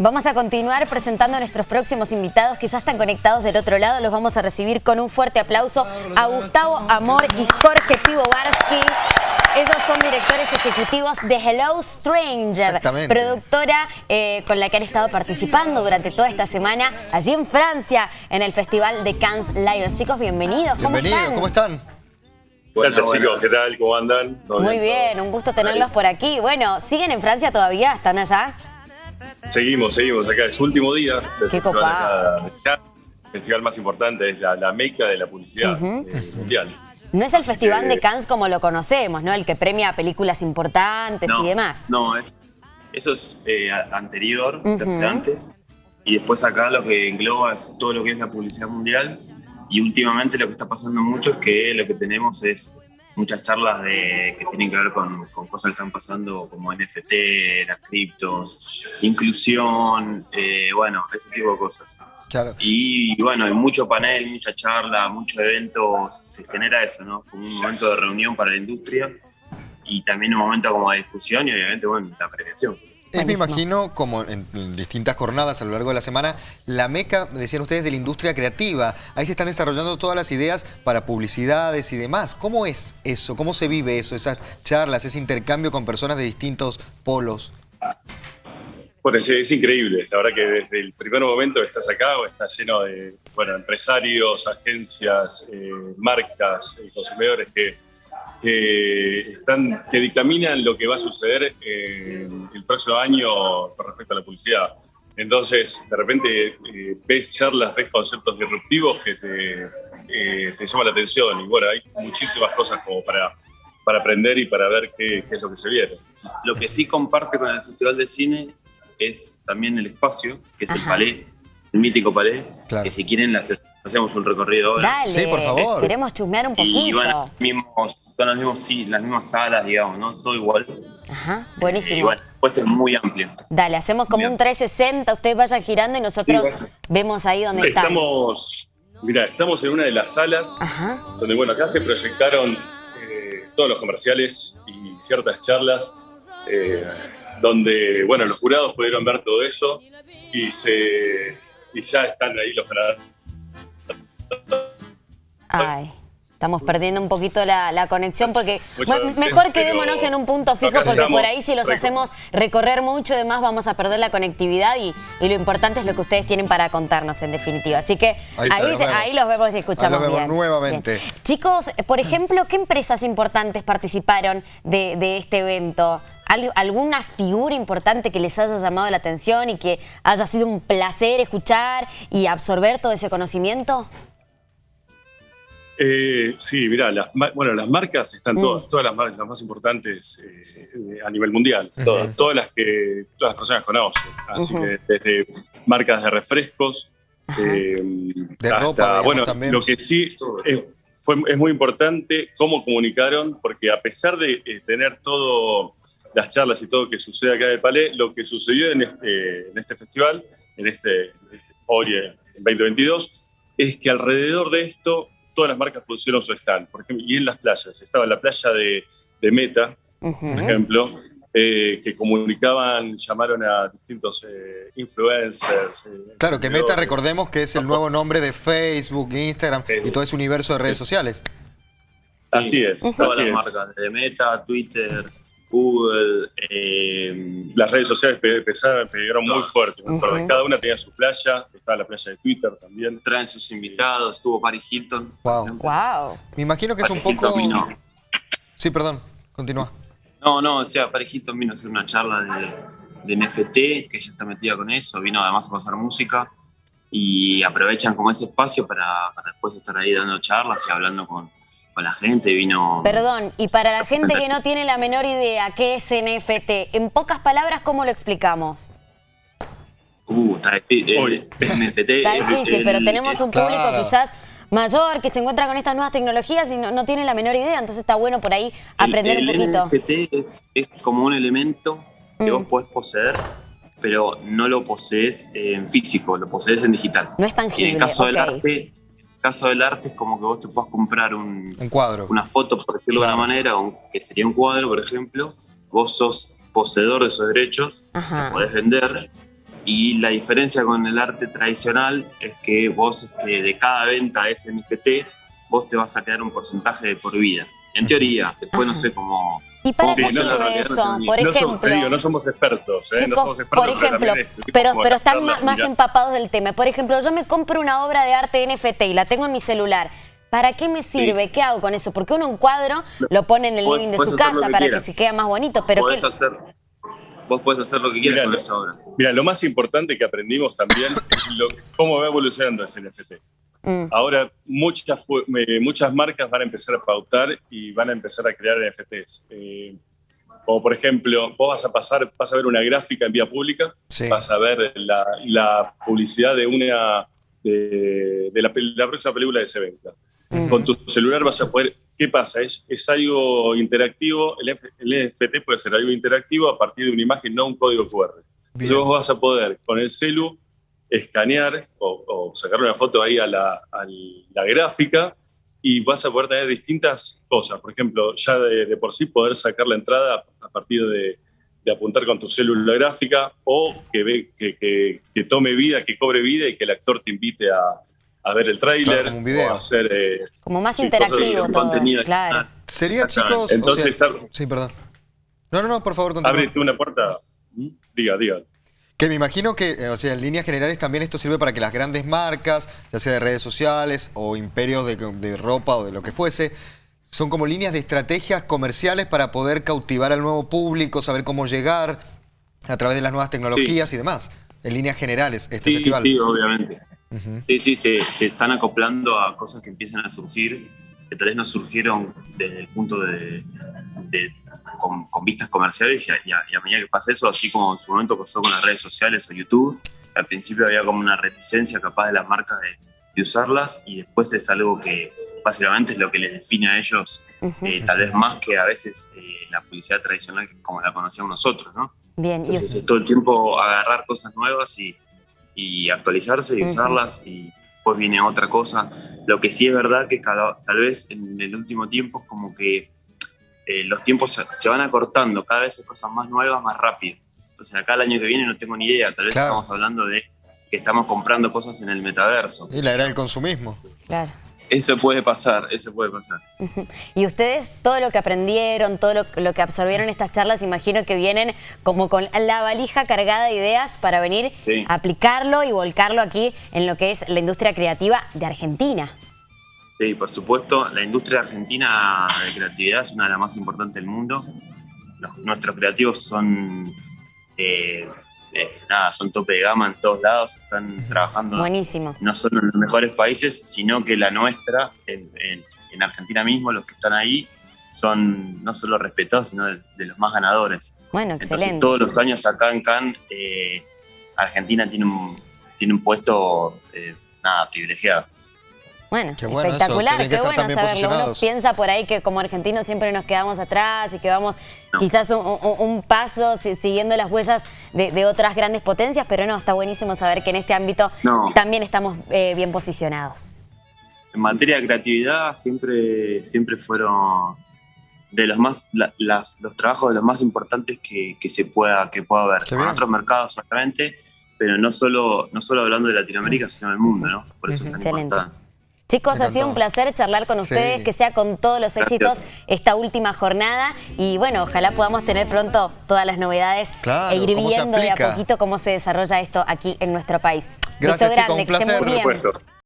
Vamos a continuar presentando a nuestros próximos invitados que ya están conectados del otro lado. Los vamos a recibir con un fuerte aplauso a Gustavo Amor y Jorge Pivovarsky. Ellos son directores ejecutivos de Hello Stranger, productora eh, con la que han estado participando durante toda esta semana allí en Francia en el Festival de Cannes Live. Chicos, bienvenidos. ¿Cómo están? ¿cómo están? Gracias chicos, ¿qué tal? ¿Cómo andan? Muy bien, un gusto tenerlos por aquí. Bueno, ¿siguen en Francia todavía? ¿Están allá? Seguimos, seguimos acá. Es último día del Qué festival El festival más importante es la, meca de la publicidad eh, mundial. No es el Festival de Cannes como lo conocemos, ¿no? El que premia películas importantes y demás. No, eso es eh, anterior, se hace antes. Y después acá lo que engloba es todo lo que es la publicidad mundial. Y últimamente lo que está pasando mucho es que lo que tenemos es muchas charlas de, que tienen que ver con, cosas que están pasando como NFT, las criptos, inclusión, eh, bueno, ese tipo de cosas. Claro. Y bueno, hay mucho panel, mucha charla, muchos eventos, se genera eso, ¿no? Como un momento de reunión para la industria y también un momento como de discusión y obviamente, bueno, la premiación. Es, me imagino, como en, distintas jornadas a lo largo de la semana, la meca, decían ustedes, de la industria creativa. Ahí se están desarrollando todas las ideas para publicidades y demás. ¿Cómo es eso? ¿Cómo se vive eso? Esas charlas, ese intercambio con personas de distintos polos. Bueno, es, increíble. La verdad que desde el primer momento que estás acá, está lleno de bueno, empresarios, agencias, eh, marcas, eh, consumidores que que, están, que dictaminan lo que va a suceder eh, el próximo año con respecto a la publicidad. Entonces, de repente eh, ves charlas, ves conceptos disruptivos que te, eh, te llaman la atención. Y bueno, hay muchísimas cosas como para, para aprender y para ver qué, qué es lo que se viene. Lo que sí comparte con el Festival de Cine es también el espacio, que es el palais, el mítico palais, que si quieren las hacemos un recorrido ahora. Dale, sí, por favor. Queremos chusmear un poquito. Y son las, mismos, sí, las mismas salas, digamos, ¿no? Todo igual. Ajá, buenísimo. Eh, puede ser muy amplio. Dale, hacemos como un 360, ustedes vayan girando y nosotros vemos ahí donde estamos. Mira, estamos en una de las salas donde, bueno, acá se proyectaron eh, todos los comerciales y ciertas charlas eh, donde, bueno, los jurados pudieron ver todo eso y, se, y ya están ahí los ganadores Ay. Estamos perdiendo un poquito la, conexión porque mejor quedémonos en un punto fijo porque por ahí si los hacemos recorrer mucho demás vamos a perder la conectividad y, lo importante es lo que ustedes tienen para contarnos en definitiva. Así que ahí, los, vemos. y escuchamos ahí los vemos nuevamente. Chicos, por ejemplo, ¿qué empresas importantes participaron de, de este evento? ¿Alguna figura importante que les haya llamado la atención y que haya sido un placer escuchar y absorber todo ese conocimiento? Eh, sí, mira, las, bueno, las marcas están mm. todas, todas las marcas las más importantes eh, a nivel mundial, todas, todas las que todas las personas conocen. Así que desde marcas de refrescos eh, de ropa, bueno, lo que sí es, fue, es muy importante cómo comunicaron, porque a pesar de tener todo las charlas y todo que sucede acá en el Palais, lo que sucedió en este, en este festival, en este, este hoy en 2022, es que alrededor de esto todas las marcas pusieron su stand, por ejemplo, y en las playas. Estaba la playa de, Meta, por ejemplo, eh, que comunicaban, llamaron a distintos eh, influencers. Eh, claro, que Meta, recordemos que es el nuevo nombre de Facebook, Instagram y todo ese universo de redes sociales. Así es. Todas las marcas, de Meta, Twitter, Google. Las redes sociales pegaron muy fuerte. Cada una tenía su playa, estaba la playa de Twitter también. Traen sus invitados, estuvo Paris Hilton. Wow. wow. Me imagino que es un poco... Sí, perdón, continúa. No, no, o sea, Paris Hilton vino a hacer una charla de, NFT, que ella está metida con eso, vino además a pasar música y aprovechan como ese espacio para, para después estar ahí dando charlas y hablando con, la gente, vino... Perdón, y para la gente que no tiene la menor idea qué es NFT, en pocas palabras, ¿cómo lo explicamos? Uh, está eh, NFT. Está difícil, pero tenemos un público quizás mayor que se encuentra con estas nuevas tecnologías y no, tiene la menor idea, entonces está bueno por ahí aprender un poquito. NFT es, como un elemento que vos mm. podés poseer, pero no lo posees en físico, lo posees en digital. No es tangible, en el caso del arte caso del arte es como que vos te puedas comprar un, cuadro. una foto, por decirlo de alguna manera, que sería un cuadro, por ejemplo. Vos sos poseedor de esos derechos, lo podés vender Y la diferencia con el arte tradicional es que vos este, de cada venta de ese NFT, vos te vas a quedar un porcentaje de por vida. En teoría, después no sé cómo... ¿Y para qué no, sirve no, no, eso? no, por ejemplo, somos, te digo, no somos expertos, ¿eh? no Chicos, somos expertos, por ejemplo, pero, están más, empapados del tema. Por ejemplo, yo me compro una obra de arte NFT y la tengo en mi celular. ¿Para qué me sirve? ¿Qué hago con eso? Porque uno un cuadro lo pone en el Podés- living de su casa que para quieras. que se quede más bonito, pero podés ¿qué? hacer, vos podés hacer lo que quieras Mirá, con lo- esa obra. Mira, lo más importante que aprendimos también es lo- cómo va evolucionando ese NFT. Mm. Ahora muchas, eh, muchas marcas van a empezar a pautar y van a empezar a crear NFTs. Eh, como por ejemplo, vos vas a pasar, vas a ver una gráfica en vía pública, Sí. vas a ver la, la publicidad de una de, de la, próxima película de se venga. Con tu celular vas a poder. ¿Qué pasa? Es, es algo interactivo. El, F- el NFT puede ser algo interactivo a partir de una imagen, no un código QR. Bien. Entonces vos vas a poder con el celu escanear o, o sacar una foto ahí a la, a la gráfica y vas a poder tener distintas cosas. Por ejemplo, ya de, de por sí poder sacar la entrada a partir de, de apuntar con tu célula gráfica o que, ve, que, que- que tome vida, que cobre vida y que el actor te invite a, a ver el tráiler o a hacer... eh, Como más sí, interactivo todo. Claro. adicional. Sería, chicos... o Entonces, sea- ar- sí, perdón. No, no, no, por favor, continúa. ábrete una puerta. ¿Mm? Diga, diga. Que me imagino que, eh, o sea, en líneas generales también esto sirve para que las grandes marcas, ya sea de redes sociales o imperios de, de ropa o de lo que fuese, son como líneas de estrategias comerciales para poder cautivar al nuevo público, saber cómo llegar a través de las nuevas tecnologías y demás. En líneas generales, este Sí, festival. sí, obviamente. Sí, sí, se, se están acoplando a cosas que empiezan a surgir, que tal vez no surgieron desde el punto de, de- con, con vistas comerciales y a, y a- y a medida que pasa eso, así como en su momento pasó con las redes sociales o YouTube, al principio había como una reticencia capaz de las marcas de, de usarlas y después es algo que básicamente es lo que les define a ellos, Ujú. eh, tal vez más que a veces eh, la publicidad tradicional como la conocíamos nosotros, ¿no? Bien, y Entonces es todo el tiempo agarrar cosas nuevas y, y actualizarse y Ujú. usarlas y después viene otra cosa. Lo que sí es verdad que cada- tal vez en el último tiempo es como que eh, los tiempos se, van acortando, cada vez hay cosas más nuevas, más rápido. Entonces acá el año que viene no tengo ni idea, tal vez Claro. estamos hablando de que estamos comprando cosas en el metaverso. Y la era del consumismo. claro. Eso puede pasar, eso puede pasar. Y ustedes, todo lo que aprendieron, todo lo, lo que absorbieron en estas charlas, imagino que vienen como con la valija cargada de ideas para venir Sí. a aplicarlo y volcarlo aquí en lo que es la industria creativa de Argentina. Sí, por supuesto, la industria argentina de creatividad es una de las más importantes del mundo. Los- nuestros creativos son, eh, eh, nada, son tope de gama en todos lados, están trabajando Buenísimo. no solo en los mejores países, sino que la nuestra, en, en- en Argentina mismo, los que están ahí, son no solo respetados, sino de, de los más ganadores. Bueno, Entonces, excelente. todos los años acá en Cannes, eh, Argentina tiene un, tiene un puesto, nada, privilegiado. Bueno, Qué bueno eso, espectacular, qué bueno saberlo. Uno piensa por ahí que como argentinos siempre nos quedamos atrás y que vamos No. quizás un, un- un paso si- siguiendo las huellas de, de otras grandes potencias, pero no, está buenísimo saber que en este ámbito No. también estamos eh, bien posicionados. En materia de creatividad siempre, siempre fueron de los más la- las, los trabajos de los más importantes que, que se pueda que pueda haber bien. otros mercados solamente pero no solo no solo hablando de Latinoamérica sino del mundo no por eso es tan Excelente. importante Chicos, ha sido un placer charlar con Sí. ustedes, que sea con todos los Gracias. éxitos esta última jornada y bueno, ojalá podamos tener pronto todas las novedades Claro, e ir viendo de a poquito cómo se desarrolla esto aquí en nuestro país. Gracias, Beso chicos, grande, un que placer. muy bien. Por supuesto.